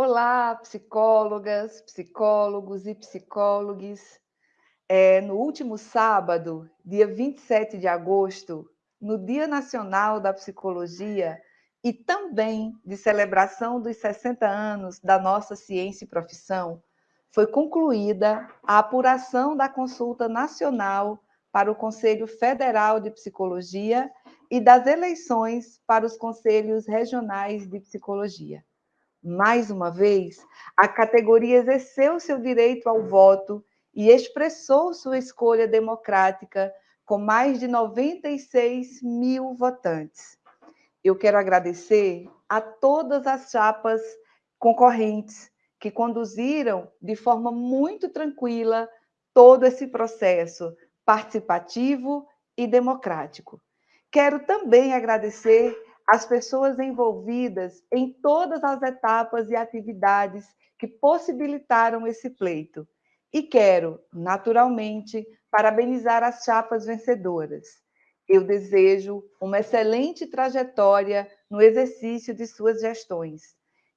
Olá, psicólogas, psicólogos e psicólogues. É, no último sábado, dia 27 de agosto, no Dia Nacional da Psicologia e também de celebração dos 60 anos da nossa ciência e profissão, foi concluída a apuração da consulta nacional para o Conselho Federal de Psicologia e das eleições para os conselhos regionais de psicologia. Mais uma vez, a categoria exerceu seu direito ao voto e expressou sua escolha democrática com mais de 96 mil votantes. Eu quero agradecer a todas as chapas concorrentes que conduziram de forma muito tranquila todo esse processo participativo e democrático. Quero também agradecer as pessoas envolvidas em todas as etapas e atividades que possibilitaram esse pleito. E quero, naturalmente, parabenizar as chapas vencedoras. Eu desejo uma excelente trajetória no exercício de suas gestões.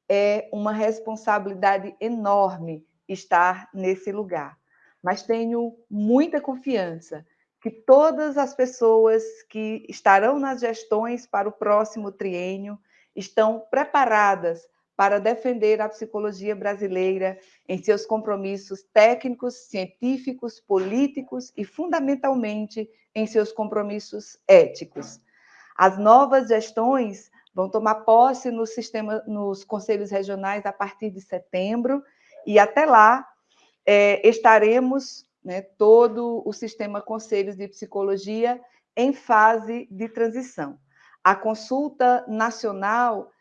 É uma responsabilidade enorme estar nesse lugar, mas tenho muita confiança que todas as pessoas que estarão nas gestões para o próximo triênio estão preparadas para defender a psicologia brasileira em seus compromissos técnicos, científicos, políticos e, fundamentalmente, em seus compromissos éticos. As novas gestões vão tomar posse no sistema, nos conselhos regionais a partir de setembro, e até lá é, estaremos né, todo o sistema Conselhos de Psicologia em fase de transição. A consulta nacional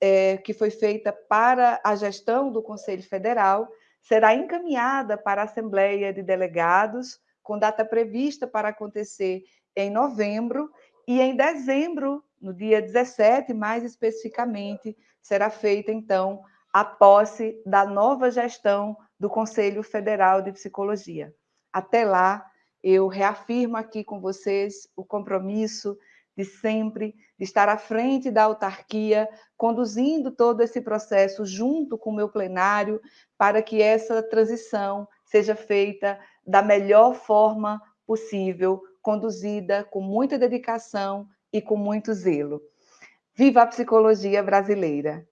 é, que foi feita para a gestão do Conselho Federal será encaminhada para a Assembleia de Delegados, com data prevista para acontecer em novembro, e em dezembro, no dia 17, mais especificamente, será feita, então, a posse da nova gestão do Conselho Federal de Psicologia. Até lá, eu reafirmo aqui com vocês o compromisso de sempre de estar à frente da autarquia, conduzindo todo esse processo junto com o meu plenário, para que essa transição seja feita da melhor forma possível, conduzida com muita dedicação e com muito zelo. Viva a psicologia brasileira!